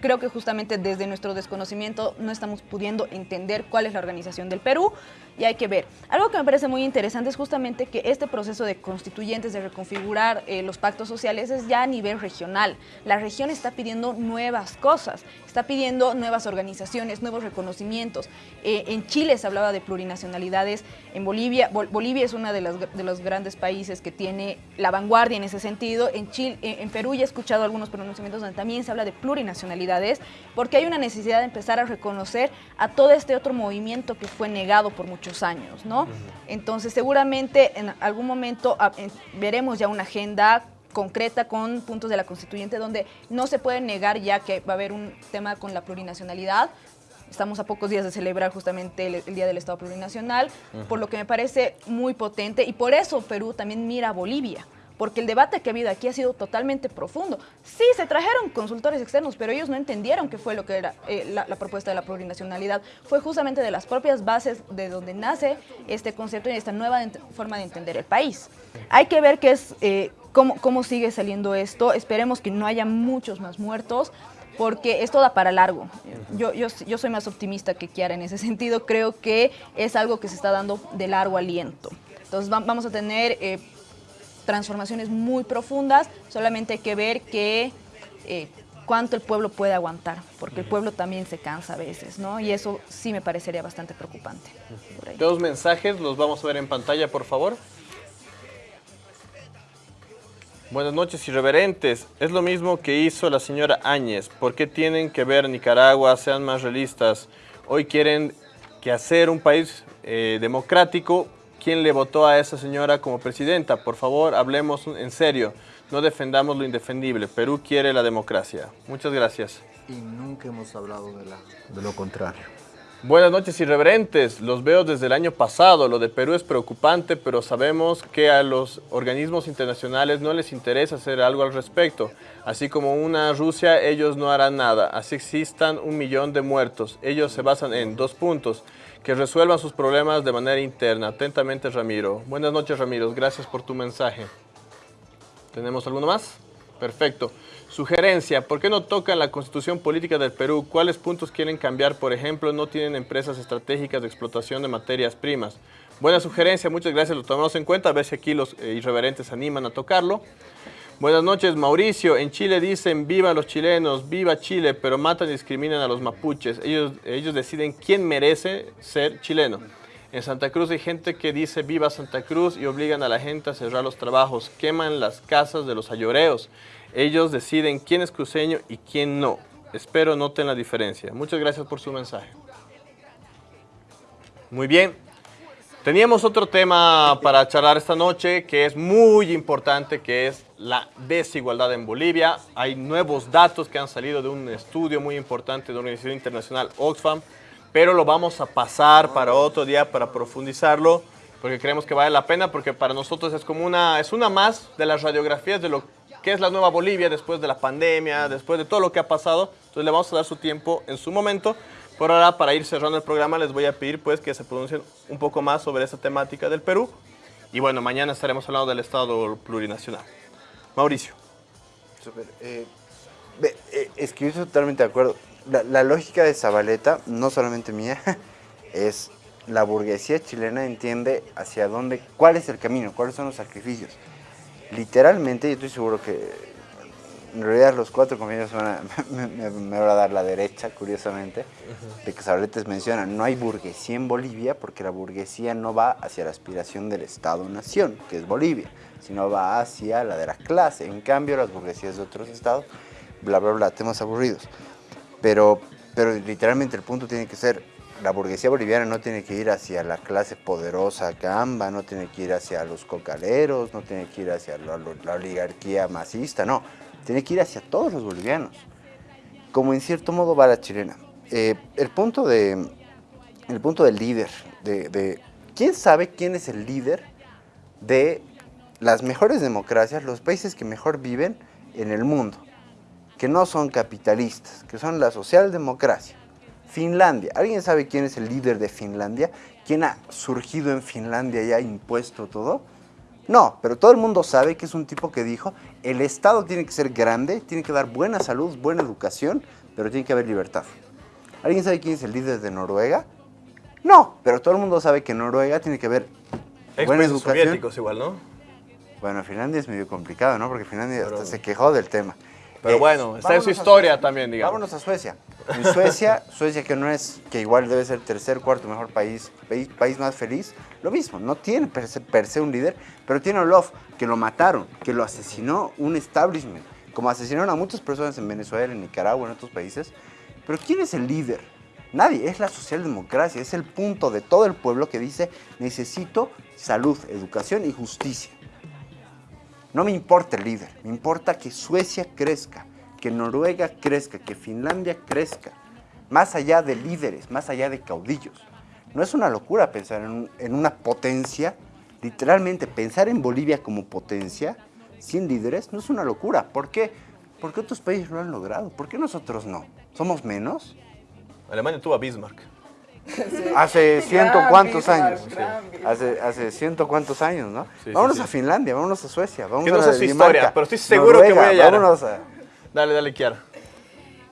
creo que justamente desde nuestro desconocimiento no estamos pudiendo entender cuál es la organización del Perú y hay que ver. Algo que me parece muy interesante es justamente que este proceso de constituyentes, de reconfigurar eh, los pactos sociales es ya a nivel regional. La región está pidiendo nuevas cosas, está pidiendo nuevas organizaciones, nuevos reconocimientos. Eh, en Chile se hablaba de plurinacionalidades, en Bolivia, Bol- Bolivia es uno de, las- de los grandes países que tiene la vanguardia en ese sentido. En, Chile, en, en Perú ya he escuchado algunos pronunciamientos donde también se habla de plurinacionalidades, porque hay una necesidad de empezar a reconocer a todo este otro movimiento que fue negado por muchos años, ¿no? Entonces, seguramente en algún momento ah, en- veremos ya una agenda concreta con puntos de la constituyente donde no se puede negar ya que va a haber un tema con la plurinacionalidad. Estamos a pocos días de celebrar justamente el, el Día del Estado Plurinacional, por lo que me parece muy potente y por eso Perú también mira a Bolivia, porque el debate que ha habido aquí ha sido totalmente profundo. Sí, se trajeron consultores externos, pero ellos no entendieron qué fue lo que era eh, la, la propuesta de la plurinacionalidad. Fue justamente de las propias bases de donde nace este concepto y esta nueva forma de entender el país. Hay que ver qué es, eh, cómo, cómo sigue saliendo esto. Esperemos que no haya muchos más muertos porque esto da para largo. Yo, yo, yo soy más optimista que Kiara en ese sentido. Creo que es algo que se está dando de largo aliento. Entonces va- vamos a tener eh, transformaciones muy profundas, solamente hay que ver que, eh, cuánto el pueblo puede aguantar, porque el pueblo también se cansa a veces, ¿no? Y eso sí me parecería bastante preocupante. Dos mensajes, los vamos a ver en pantalla, por favor. Buenas noches, irreverentes. Es lo mismo que hizo la señora Áñez. ¿Por qué tienen que ver Nicaragua? Sean más realistas. Hoy quieren que hacer un país eh, democrático. ¿Quién le votó a esa señora como presidenta? Por favor, hablemos en serio. No defendamos lo indefendible. Perú quiere la democracia. Muchas gracias. Y nunca hemos hablado de, la, De lo contrario. Buenas noches, irreverentes. Los veo desde el año pasado. Lo de Perú es preocupante, pero sabemos que a los organismos internacionales no les interesa hacer algo al respecto. Así como una Rusia, ellos no harán nada. Así existan un millón de muertos. Ellos se basan en dos puntos. Que resuelvan sus problemas de manera interna. Atentamente, Ramiro. Buenas noches, Ramiro. Gracias por tu mensaje. ¿Tenemos alguno más? Perfecto. Sugerencia, ¿por qué no tocan la constitución política del Perú? ¿Cuáles puntos quieren cambiar? Por ejemplo, no tienen empresas estratégicas de explotación de materias primas. Buena sugerencia, muchas gracias, lo tomamos en cuenta, a ver si aquí los eh, irreverentes animan a tocarlo. Buenas noches, Mauricio. En Chile dicen viva los chilenos, viva Chile, pero matan y discriminan a los mapuches. Ellos, ellos deciden quién merece ser chileno. En Santa Cruz hay gente que dice viva Santa Cruz y obligan a la gente a cerrar los trabajos, queman las casas de los ayoreos. Ellos deciden quién es cruceño y quién no. Espero noten la diferencia. Muchas gracias por su mensaje. Muy bien. Teníamos otro tema para charlar esta noche que es muy importante, que es la desigualdad en Bolivia. Hay nuevos datos que han salido de un estudio muy importante de la Organización Internacional Oxfam, pero lo vamos a pasar para otro día para profundizarlo, porque creemos que vale la pena, porque para nosotros es como una, es una más de las radiografías de lo que es la nueva Bolivia después de la pandemia, después de todo lo que ha pasado. Entonces le vamos a dar su tiempo en su momento. Por ahora, para ir cerrando el programa, les voy a pedir pues que se pronuncien un poco más sobre esta temática del Perú. Y bueno, mañana estaremos hablando del Estado plurinacional. Mauricio. Súper. Eh, eh, es que yo estoy totalmente de acuerdo. La, la lógica de Zabaleta, no solamente mía, es la burguesía chilena entiende hacia dónde, cuál es el camino, cuáles son los sacrificios. Literalmente, yo estoy seguro que en realidad los cuatro compañeros me, van a dar la derecha, curiosamente, de que Zabaleta menciona, no hay burguesía en Bolivia porque la burguesía no va hacia la aspiración del Estado-Nación, que es Bolivia, sino va hacia la de la clase. En cambio, las burguesías de otros estados, bla, bla, bla, temas aburridos. Pero, pero literalmente el punto tiene que ser, la burguesía boliviana no tiene que ir hacia la clase poderosa gamba, no tiene que ir hacia los cocaleros, no tiene que ir hacia la, la oligarquía masista, no, tiene que ir hacia todos los bolivianos, como en cierto modo va la chilena. Eh, el, punto de, el punto del líder, de, quién sabe quién es el líder de las mejores democracias, los países que mejor viven en el mundo que no son capitalistas, que son la socialdemocracia. Finlandia. ¿Alguien sabe quién es el líder de Finlandia? ¿Quién ha surgido en Finlandia y ha impuesto todo? No, pero todo el mundo sabe que es un tipo que dijo, el Estado tiene que ser grande, tiene que dar buena salud, buena educación, pero tiene que haber libertad. ¿Alguien sabe quién es el líder de Noruega? No, pero todo el mundo sabe que en Noruega tiene que haber buena educación. soviéticos igual, ¿no? Bueno, Finlandia es medio complicado, ¿no? Porque Finlandia Pero- hasta se quejó del tema. Pero Eh, bueno, está en su historia también, digamos. Vámonos a Suecia. En Suecia, Suecia que no es, que igual debe ser tercer, cuarto mejor país, país más feliz, lo mismo, no tiene per se, per se un líder, pero tiene a Olof, que lo mataron, que lo asesinó un establishment, como asesinaron a muchas personas en Venezuela, en Nicaragua, en otros países. Pero ¿quién es el líder? Nadie, es la socialdemocracia, es el punto de todo el pueblo que dice necesito salud, educación y justicia. No me importa el líder, me importa que Suecia crezca, que Noruega crezca, que Finlandia crezca, más allá de líderes, más allá de caudillos. No es una locura pensar en, un- en una potencia, literalmente pensar en Bolivia como potencia, sin líderes, no es una locura. ¿Por qué? Porque otros países lo han logrado. ¿Por qué nosotros no? ¿Somos menos? Alemania tuvo a Bismarck. Hace ciento Gran cuántos Bismarck, años. Hace, hace ciento cuántos años, ¿no? Sí, vámonos sí. a Finlandia, vámonos a Suecia, Que a no la sé su historia, pero estoy seguro que voy a hallar. Vámonos a... Dale, dale, Kiara.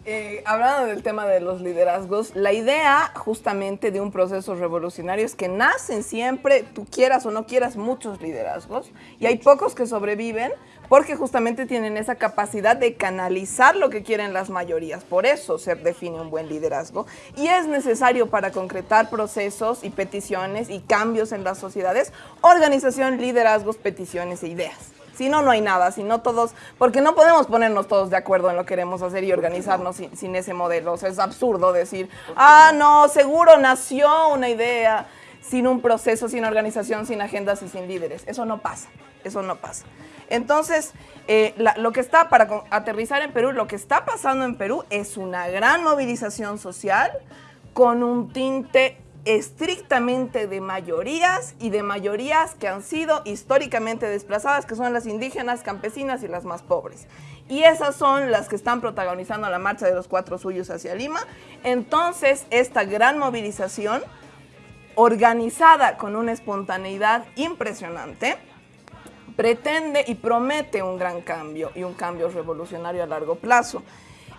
Eh, hablando del tema de los liderazgos, la idea justamente de un proceso revolucionario es que nacen siempre, tú quieras o no quieras, muchos liderazgos y hay pocos que sobreviven porque justamente tienen esa capacidad de canalizar lo que quieren las mayorías. Por eso se define un buen liderazgo y es necesario para concretar procesos y peticiones y cambios en las sociedades, organización, liderazgos, peticiones e ideas. Si no, no hay nada, si no todos, porque no podemos ponernos todos de acuerdo en lo que queremos hacer y organizarnos sin, ese modelo. O sea, es absurdo decir, ah, no, seguro nació una idea sin un proceso, sin organización, sin agendas y sin líderes. Eso no pasa, eso no pasa. Entonces, eh, lo que está, para aterrizar en Perú, lo que está pasando en Perú es una gran movilización social con un tinte estrictamente de mayorías y de mayorías que han sido históricamente desplazadas, que son las indígenas, campesinas y las más pobres. Y esas son las que están protagonizando la marcha de los cuatro suyos hacia Lima. Entonces, esta gran movilización, organizada con una espontaneidad impresionante, pretende y promete un gran cambio y un cambio revolucionario a largo plazo.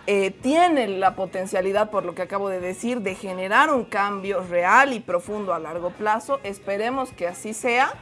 Eh, tiene la potencialidad, por lo que acabo de decir, de generar un cambio real y profundo a largo plazo. Esperemos que así sea.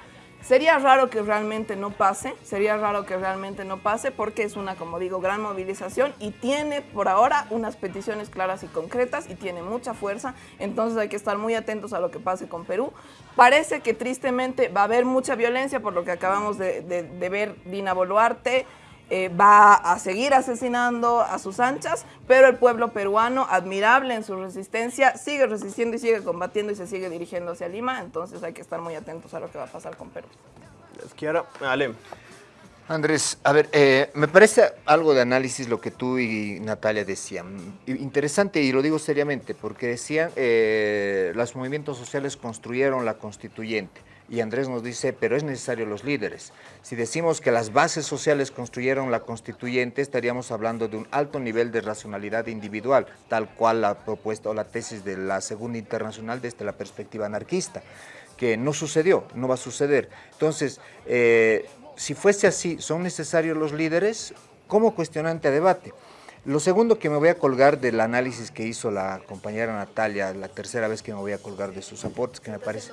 Sería raro que realmente no pase, sería raro que realmente no pase porque es una, como digo, gran movilización y tiene por ahora unas peticiones claras y concretas y tiene mucha fuerza, entonces hay que estar muy atentos a lo que pase con Perú. Parece que tristemente va a haber mucha violencia por lo que acabamos de, de ver Dina Boluarte, eh, va a seguir asesinando a sus anchas, pero el pueblo peruano, admirable en su resistencia, sigue resistiendo y sigue combatiendo y se sigue dirigiendo hacia Lima, entonces hay que estar muy atentos a lo que va a pasar con Perú. Ahora, Ale. Andrés, a ver, eh, me parece algo de análisis lo que tú y Natalia decían. Interesante, y lo digo seriamente, porque decían, eh, los movimientos sociales construyeron la constituyente. Y Andrés nos dice, pero es necesario los líderes. Si decimos que las bases sociales construyeron la constituyente, estaríamos hablando de un alto nivel de racionalidad individual, tal cual la propuesta o la tesis de la Segunda Internacional desde la perspectiva anarquista, que no sucedió, no va a suceder. Entonces, eh, si fuese así, ¿son necesarios los líderes? Como cuestionante a debate. Lo segundo que me voy a colgar del análisis que hizo la compañera Natalia, la tercera vez que me voy a colgar de sus aportes, que me, parece,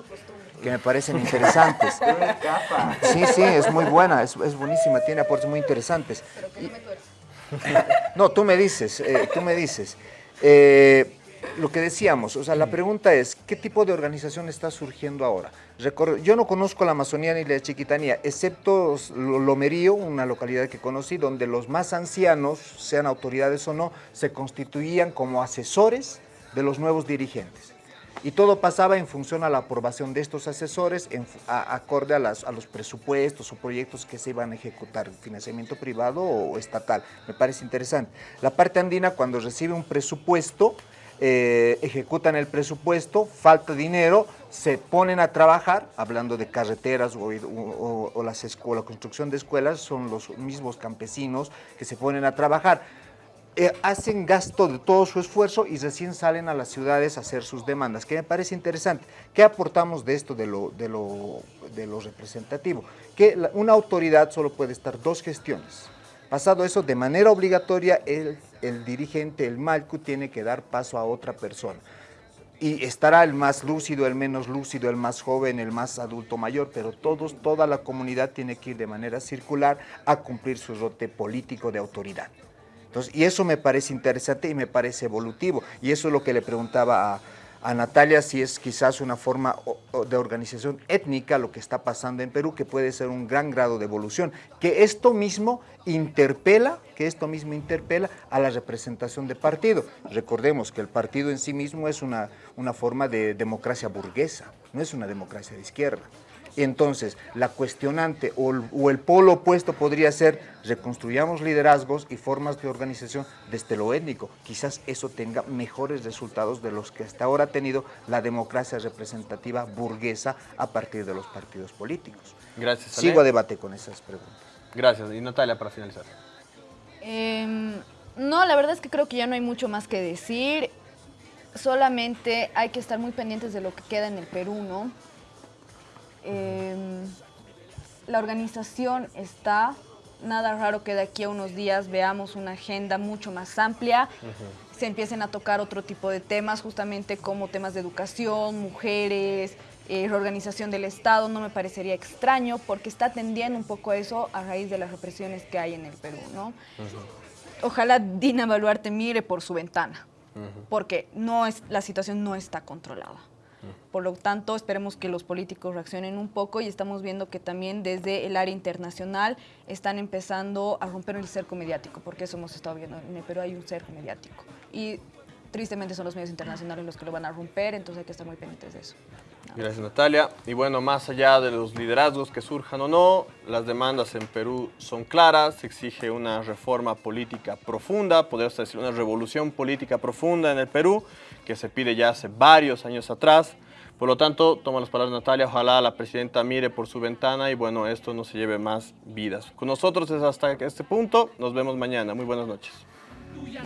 que me parecen interesantes. Sí, sí, es muy buena, es, buenísima, tiene aportes muy interesantes. no, tú me dices, eh, tú me dices. Eh, lo que decíamos, o sea, la pregunta es, ¿qué tipo de organización está surgiendo ahora? yo no conozco la Amazonía ni la Chiquitanía, excepto Lomerío, una localidad que conocí, donde los más ancianos, sean autoridades o no, se constituían como asesores de los nuevos dirigentes. Y todo pasaba en función a la aprobación de estos asesores, acorde a, los presupuestos o proyectos que se iban a ejecutar, financiamiento privado o estatal. Me parece interesante. La parte andina, cuando recibe un presupuesto, eh, ejecutan el presupuesto, falta dinero, se ponen a trabajar, hablando de carreteras o, las la construcción de escuelas, son los mismos campesinos que se ponen a trabajar. Eh, hacen gasto de todo su esfuerzo y recién salen a las ciudades a hacer sus demandas, que me parece interesante. ¿Qué aportamos de esto, de lo, de lo, de lo representativo? Que una autoridad solo puede estar dos gestiones, Pasado eso, de manera obligatoria, el, el dirigente, el Malcu, tiene que dar paso a otra persona. Y estará el más lúcido, el menos lúcido, el más joven, el más adulto mayor, pero todos, toda la comunidad tiene que ir de manera circular a cumplir su rote político de autoridad. Entonces, y eso me parece interesante y me parece evolutivo. Y eso es lo que le preguntaba a, Natalia si es quizás una forma de organización étnica lo que está pasando en Perú, que puede ser un gran grado de evolución, que esto mismo interpela, que esto mismo interpela a la representación de partido. Recordemos que el partido en sí mismo es una, una forma de democracia burguesa, no es una democracia de izquierda. Entonces, la cuestionante o el, polo opuesto podría ser reconstruyamos liderazgos y formas de organización desde lo étnico. Quizás eso tenga mejores resultados de los que hasta ahora ha tenido la democracia representativa burguesa a partir de los partidos políticos. Gracias. Sigo a debate con esas preguntas. Gracias. Y Natalia, para finalizar. Em, no, la verdad es que creo que ya no hay mucho más que decir. Solamente hay que estar muy pendientes de lo que queda en el Perú, ¿no? Em, la organización está, nada raro que de aquí a unos días veamos una agenda mucho más amplia, se empiecen a tocar otro tipo de temas, justamente como temas de educación, mujeres, eh, reorganización del Estado, no me parecería extraño porque está tendiendo un poco a eso a raíz de las represiones que hay en el Perú, ¿no? Ojalá Dina Baluarte mire por su ventana, porque no es, la situación no está controlada. Por lo tanto, esperemos que los políticos reaccionen un poco y estamos viendo que también desde el área internacional están empezando a romper el cerco mediático, porque eso hemos estado viendo en el Perú, hay un cerco mediático. Y tristemente son los medios internacionales los que lo van a romper, entonces hay que estar muy pendientes de eso. Gracias Natalia. Y bueno, más allá de los liderazgos que surjan o no, las demandas en Perú son claras, se exige una reforma política profunda, podría decir una revolución política profunda en el Perú, que se pide ya hace varios años atrás. Por lo tanto, toma las palabras Natalia, ojalá la presidenta mire por su ventana y bueno, esto no se lleve más vidas. Con nosotros es hasta este punto, nos vemos mañana. Muy buenas noches.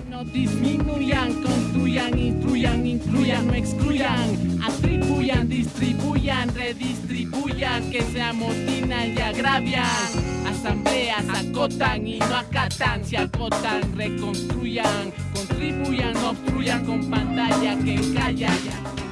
No disminuyan, construyan, instruyan, incluyan, no excluyan, atribuyan, distribuyan, redistribuyan, que se amotinan y agravian. Asambleas acotan y no acatan, se acotan, reconstruyan, contribuyan, obstruyan con pantalla que calla ya.